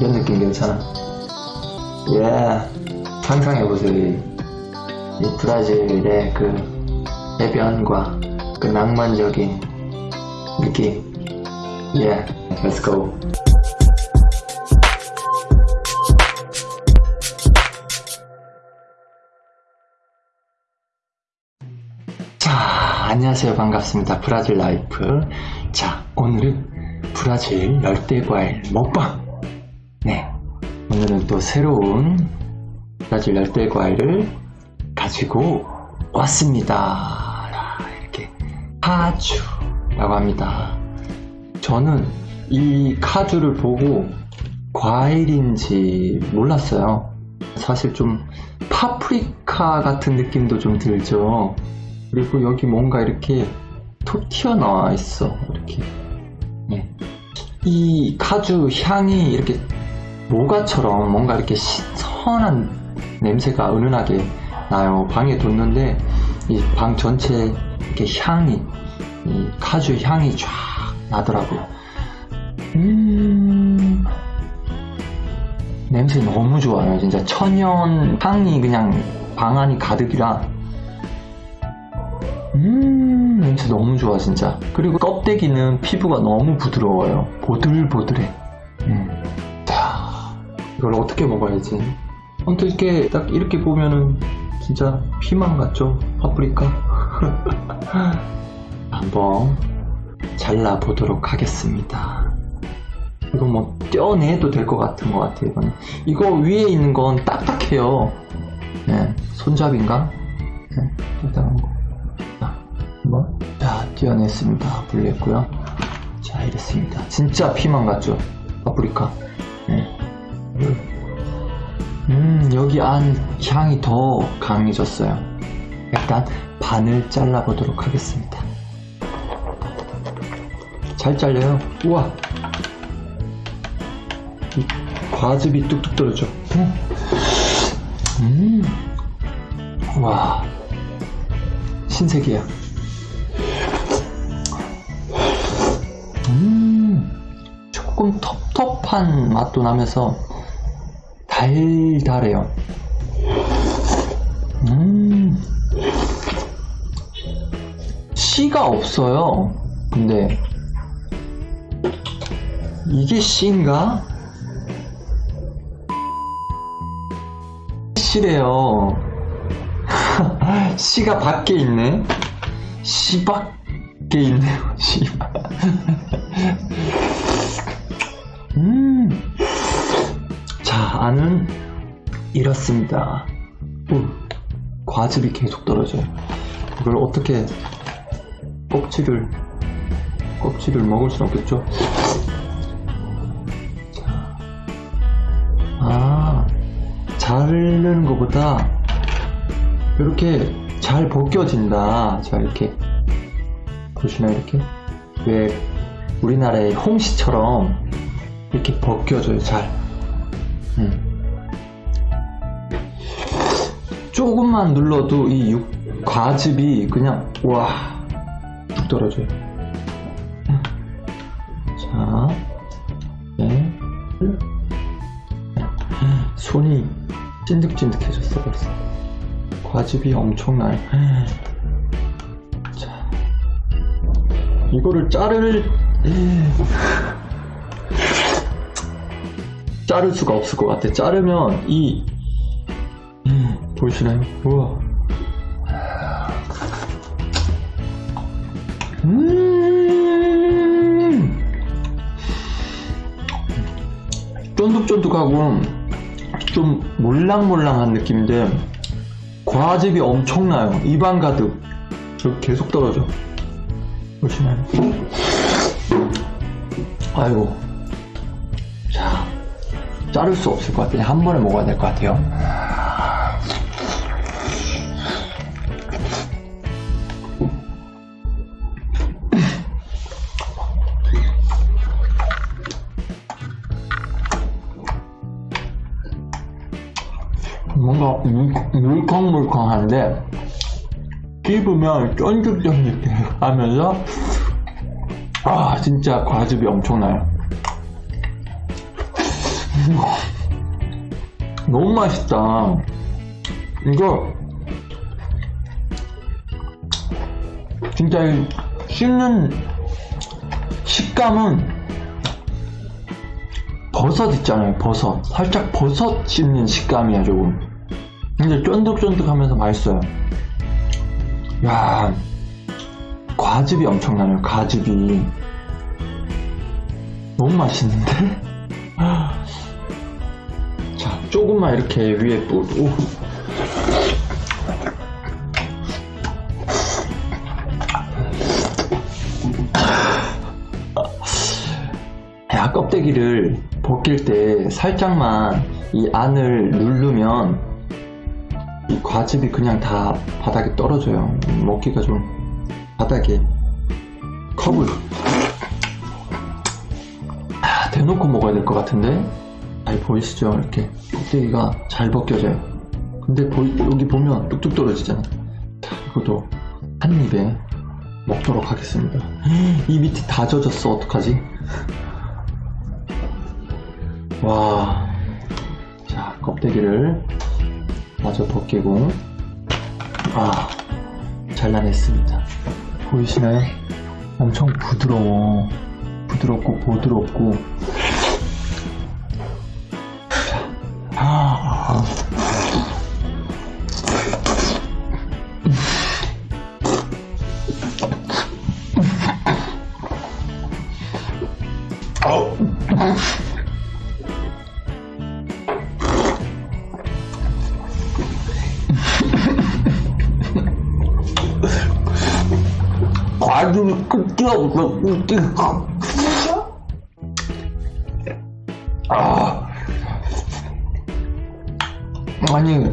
이런 느낌 괜찮아. 예, 상상해 보세요. 이, 이 브라질의 그 해변과 그 낭만적인 느낌. 예, let's go. 자, 안녕하세요. 반갑습니다. 브라질 라이프. 자, 오늘은 브라질 열대과일 먹방. 네. 오늘은 또 새로운 브라질 열대 과일을 가지고 왔습니다. 이렇게 카주라고 합니다. 저는 이 카주를 보고 과일인지 몰랐어요. 사실 좀 파프리카 같은 느낌도 좀 들죠. 그리고 여기 뭔가 이렇게 톡 튀어나와 있어. 이렇게. 네. 이 카주 향이 이렇게 모가처럼 뭔가 이렇게 신선한 냄새가 은은하게 나요. 방에 뒀는데 이 방 전체 이렇게 향이 이 카주 향이 쫙 나더라고요. 음 냄새 너무 좋아요. 진짜 천연 향이 그냥 방 안이 가득이라 음 냄새 너무 좋아 진짜. 그리고 껍데기는 피부가 너무 부드러워요. 보들보들해. 음. 자, 이걸 어떻게 먹어야지? 이렇게 딱 이렇게 보면은 진짜 피망 같죠? 파프리카? 한번 잘라 보도록 하겠습니다. 이거 뭐 떼어내도 될 것 같은 것 같아요. 이거는. 이거 위에 있는 건 딱딱해요. 네, 손잡이인가? 네, 일단 거. 자, 한번 자 떼어냈습니다. 분리했고요. 자 이랬습니다. 진짜 피망 같죠? 파프리카. 네. 음, 여기 안 향이 더 강해졌어요. 일단 반을 잘라 보도록 하겠습니다. 잘 잘려요. 우와! 이 과즙이 뚝뚝 떨어져. 음, 와, 신세계야. 음, 조금 텁텁한 맛도 나면서 달달해요. 음, 씨가 없어요. 근데 이게 씨인가? 씨래요. 씨가 밖에 있네. 씨 밖에 있네요. 씨. 음. 자, 안은 이렇습니다. 오, 과즙이 계속 떨어져요. 이걸 어떻게 껍질을 껍질을 먹을 순 없겠죠? 자, 아, 자르는 것보다 이렇게 잘 벗겨진다. 자, 이렇게 보시나요? 이렇게 왜 우리나라의 홍시처럼 이렇게 벗겨져요. 잘. 음. 조금만 눌러도 이 육, 과즙이 그냥 와뚝 떨어져요. 자, 네. 손이 찐득찐득해졌어 벌써. 과즙이 엄청나요. 자, 이거를 자를 자를 수가 없을 것 같아. 자르면 이 음, 보이시나요? 우와. 음, 쫀득쫀득하고 좀 몰랑몰랑한 느낌인데 과즙이 엄청나요. 입안 가득. 저 계속 떨어져. 보시나요? 아이고. 자, 자를 수 없을 것 같아요. 한 번에 먹어야 될 것 같아요. 뭔가 물- 물컹물컹한데 씹으면 쫀득쫀득 하면서 아 진짜 과즙이 엄청나요 너무 맛있다. 이거 진짜 이 씹는 식감은 버섯 있잖아요. 버섯. 살짝 버섯 씹는 식감이야 조금. 근데 쫀득쫀득하면서 맛있어요. 야, 과즙이 엄청나네요. 과즙이 너무 맛있는데? 자, 조금만 이렇게 위에 뿌리고 야, 껍데기를 벗길 때 살짝만 이 안을 누르면 이 과즙이 그냥 다 바닥에 떨어져요. 먹기가 좀 바닥에 컵을 아, 대놓고 먹어야 될 것 같은데 잘 보이시죠? 이렇게 껍데기가 잘 벗겨져요. 근데 보이- 여기 보면 뚝뚝 떨어지잖아. 자, 이것도 한 입에 먹도록 하겠습니다. 이 밑이 다 젖었어. 어떡하지? 와. 자, 껍데기를 마저 벗기고. 아, 잘라냈습니다. 보이시나요? 엄청 부드러워. 부드럽고 보드럽고. 과즙이 끝이 없어, 끝이. 아니,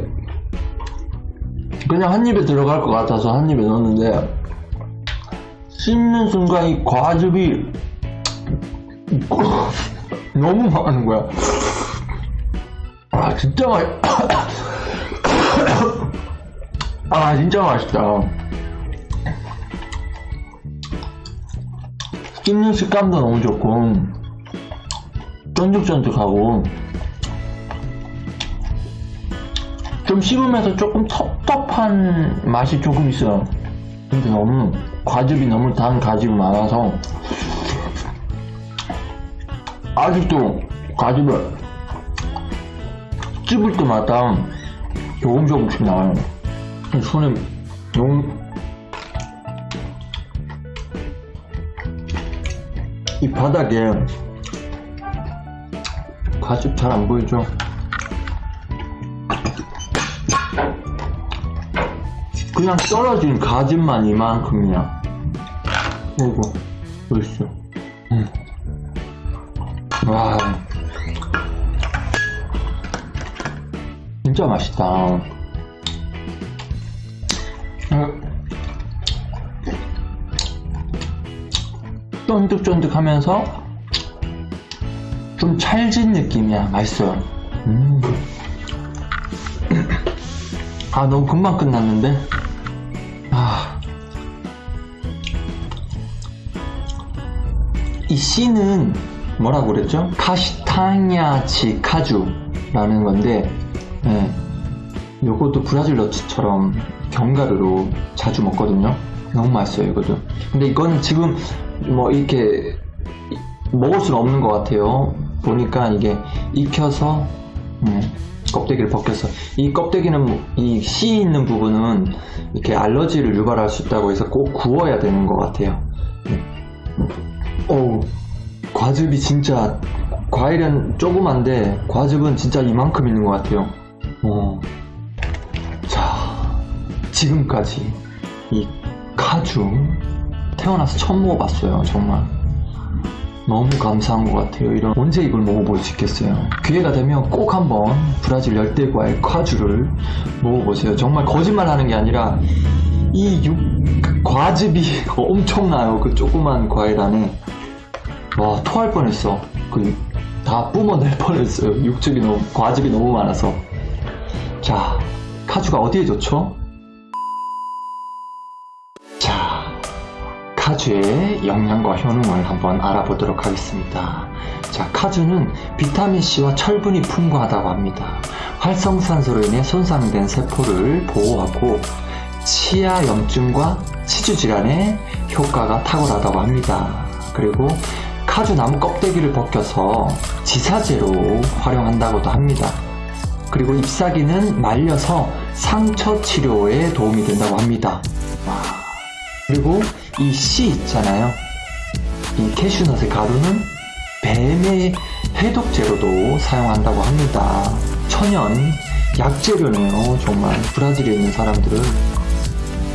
그냥 한 입에 들어갈 것 같아서 한 입에 넣었는데, 씹는 순간 이 과즙이 너무 많은 거야. 아, 진짜 맛, 아, 진짜 맛있다. 씹는 식감도 너무 좋고 쫀득쫀득하고 좀 씹으면서 조금 텁텁한 맛이 조금 있어요 근데 너무 과즙이 너무 단 과즙이 많아서 아직도 과즙을 씹을 때마다 조금 조금씩 나와요 손에 너무 이 바닥에 과즙 잘 안 보이죠? 그냥 떨어진 과즙만 이만큼이야. 이거 보이시죠? 음. 와, 진짜 맛있다. 음. 쫀득쫀득하면서 좀 찰진 느낌이야. 맛있어요. 음. 아 너무 금방 끝났는데. 아. 이 씨는 뭐라고 그랬죠? 카시타냐치 카주라는 건데, 예. 요것도 브라질 너츠처럼 견과류로 자주 먹거든요. 너무 맛있어요, 이것도. 근데 이거는 지금 뭐 이렇게 먹을 수는 없는 것 같아요. 보니까 이게 익혀서 음, 껍데기를 벗겨서 이 껍데기는 뭐- 이씨 있는 부분은 이렇게 알러지를 유발할 수 있다고 해서 꼭 구워야 되는 것 같아요. 어우 과즙이 진짜 과일은 조그만데 과즙은 진짜 이만큼 있는 것 같아요. 어. 자 지금까지 이 카주 태어나서 처음 먹어봤어요 정말 너무 감사한 것 같아요. 이런 언제 이걸 먹어볼 수 있겠어요? 기회가 되면 꼭 한번 브라질 열대과일 카주를 먹어보세요. 정말 거짓말 하는 게 아니라 이 육, 과즙이 엄청나요. 그 조그만 과일 안에. 와 토할 뻔했어. 그 다 뿜어낼 뻔했어요. 육즙이 너무 과즙이 너무 많아서. 자 카주가 어디에 좋죠? 카주의 영양과 효능을 한번 알아보도록 하겠습니다. 자, 카주는 비타민C와 철분이 풍부하다고 합니다. 활성산소로 인해 손상된 세포를 보호하고 치아 염증과 치주 질환에 효과가 탁월하다고 합니다. 그리고 카주 나무 껍데기를 벗겨서 지사제로 활용한다고도 합니다. 그리고 잎사귀는 말려서 상처 치료에 도움이 된다고 합니다. 와. 그리고 이 씨 있잖아요. 이 캐슈넛의 가루는 뱀의 해독제로도 사용한다고 합니다. 천연 약재료네요. 정말 브라질에 있는 사람들은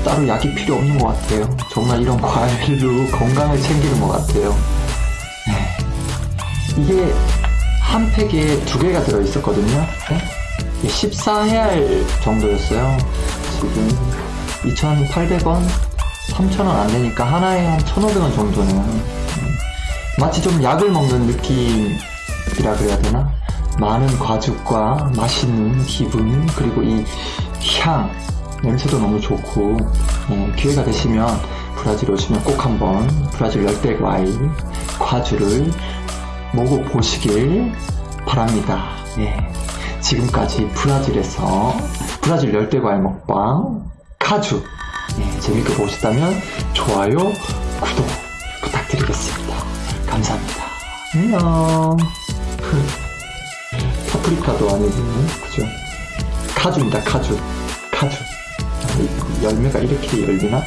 따로 약이 필요 없는 것 같아요. 정말 이런 과일로 건강을 챙기는 것 같아요. 네. 이게 한 팩에 두 개가 들어있었거든요. 네? 14해알 정도였어요. 지금 2,800원, 3,000원 안 되니까 하나에 한 1,500원 정도네요. 음. 마치 좀 약을 먹는 느낌이라 그래야 되나? 많은 과즙과 맛있는 기분, 그리고 이 향, 냄새도 너무 좋고, 예, 기회가 되시면 브라질 오시면 꼭 한번 브라질 열대 과일, 과주를 먹어보시길 바랍니다. 예. 지금까지 브라질에서 브라질 열대 과일 먹방 카주 예, 재밌게 보셨다면 좋아요, 구독 부탁드리겠습니다. 감사합니다. 안녕. 파프리카도 아니고 그죠? 카주입니다. 카주. 카주. 이 열매가 이렇게 열리나?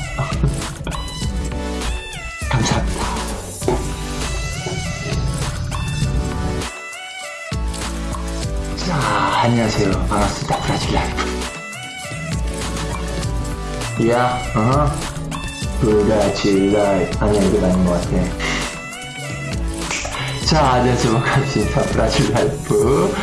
감사합니다. 자, 안녕하세요. 반갑습니다. 브라질 라이브. 야, 어? 브라질 라이브. 아니야, 이거 아닌 것 같아. 자, 안녕하세요. 반갑습니다. 브라질 라이브.